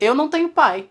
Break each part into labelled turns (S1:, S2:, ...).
S1: Eu não tenho pai.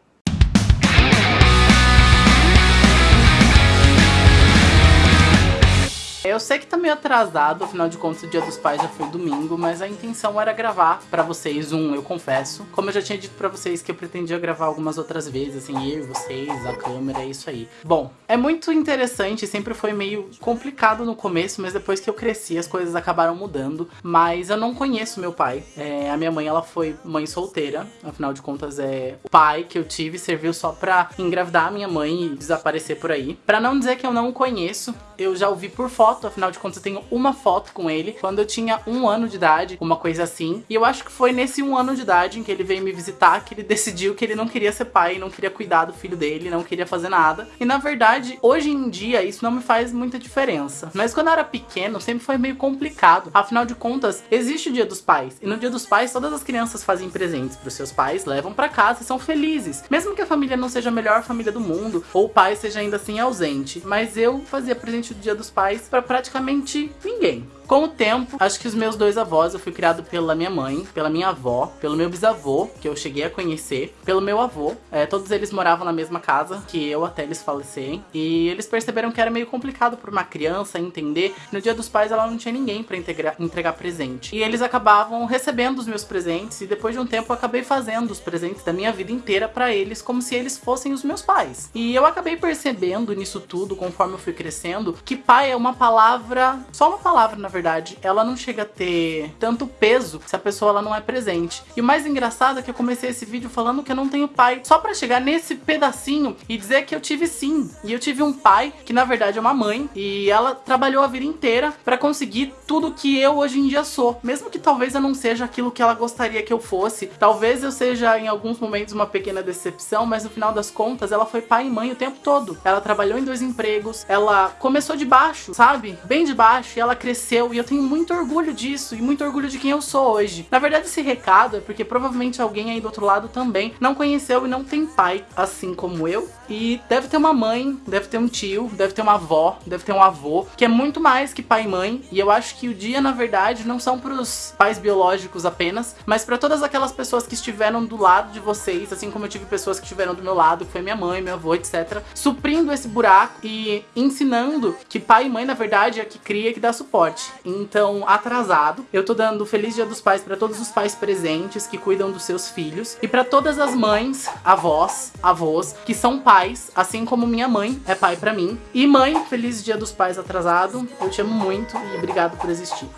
S1: Eu sei que tá meio atrasado, afinal de contas o dia dos pais já foi domingo, mas a intenção era gravar pra vocês um Eu Confesso. Como eu já tinha dito pra vocês que eu pretendia gravar algumas outras vezes, assim, eu vocês, a câmera, é isso aí. Bom, é muito interessante, sempre foi meio complicado no começo, mas depois que eu cresci as coisas acabaram mudando. Mas eu não conheço meu pai. É, a minha mãe, ela foi mãe solteira, afinal de contas é o pai que eu tive serviu só pra engravidar a minha mãe e desaparecer por aí. Pra não dizer que eu não conheço, eu já ouvi por foto, afinal de contas eu tenho uma foto com ele, quando eu tinha um ano de idade, uma coisa assim. E eu acho que foi nesse um ano de idade em que ele veio me visitar que ele decidiu que ele não queria ser pai, não queria cuidar do filho dele, não queria fazer nada. E na verdade, hoje em dia, isso não me faz muita diferença. Mas quando eu era pequeno, sempre foi meio complicado. Afinal de contas, existe o dia dos pais. E no dia dos pais, todas as crianças fazem presentes para os seus pais, levam para casa e são felizes. Mesmo que a família não seja a melhor família do mundo, ou o pai seja ainda assim ausente. Mas eu fazia presente do dia dos pais para praticamente ninguém. Com o tempo, acho que os meus dois avós, eu fui criado pela minha mãe, pela minha avó, pelo meu bisavô, que eu cheguei a conhecer, pelo meu avô. É, todos eles moravam na mesma casa que eu até eles falecerem. E eles perceberam que era meio complicado para uma criança entender no dia dos pais ela não tinha ninguém para entregar presente. E eles acabavam recebendo os meus presentes e depois de um tempo eu acabei fazendo os presentes da minha vida inteira para eles como se eles fossem os meus pais. E eu acabei percebendo nisso tudo, conforme eu fui crescendo, que pai é uma palavra, só uma palavra na verdade, ela não chega a ter tanto peso se a pessoa ela não é presente. E o mais engraçado é que eu comecei esse vídeo falando que eu não tenho pai, só pra chegar nesse pedacinho e dizer que eu tive sim. E eu tive um pai, que na verdade é uma mãe, e ela trabalhou a vida inteira pra conseguir tudo que eu hoje em dia sou. Mesmo que talvez eu não seja aquilo que ela gostaria que eu fosse, talvez eu seja em alguns momentos uma pequena decepção, mas no final das contas ela foi pai e mãe o tempo todo. Ela trabalhou em dois empregos, ela começou de baixo, sabe? Bem de baixo, e ela cresceu e eu tenho muito orgulho disso e muito orgulho de quem eu sou hoje. Na verdade, esse recado é porque provavelmente alguém aí do outro lado também não conheceu e não tem pai, assim como eu. E deve ter uma mãe, deve ter um tio, deve ter uma avó, deve ter um avô, que é muito mais que pai e mãe. E eu acho que o dia, na verdade, não são pros pais biológicos apenas, mas para todas aquelas pessoas que estiveram do lado de vocês, assim como eu tive pessoas que estiveram do meu lado, que foi minha mãe, meu avô, etc. Suprindo esse buraco e ensinando que pai e mãe, na verdade, é que cria que dá suporte então atrasado. Eu tô dando Feliz Dia dos Pais para todos os pais presentes que cuidam dos seus filhos e para todas as mães, avós, avós que são pais, assim como minha mãe é pai para mim. E mãe, Feliz Dia dos Pais atrasado. Eu te amo muito e obrigado por existir.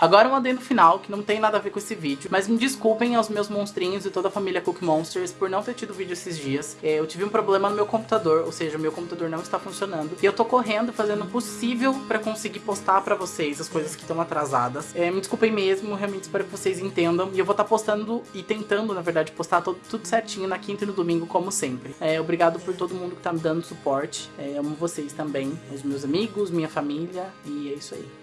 S1: Agora um adendo final, que não tem nada a ver com esse vídeo, mas me desculpem aos meus monstrinhos e toda a família Cook Monsters por não ter tido vídeo esses dias. É, eu tive um problema no meu computador, ou seja, meu computador não está funcionando. E eu tô correndo, fazendo o possível pra conseguir postar pra vocês as coisas que estão atrasadas. É, me desculpem mesmo, realmente espero que vocês entendam. E eu vou estar tá postando e tentando, na verdade, postar tudo certinho na quinta e no domingo, como sempre. É, obrigado por todo mundo que tá me dando suporte. Amo vocês também, os meus amigos, minha família, e é isso aí.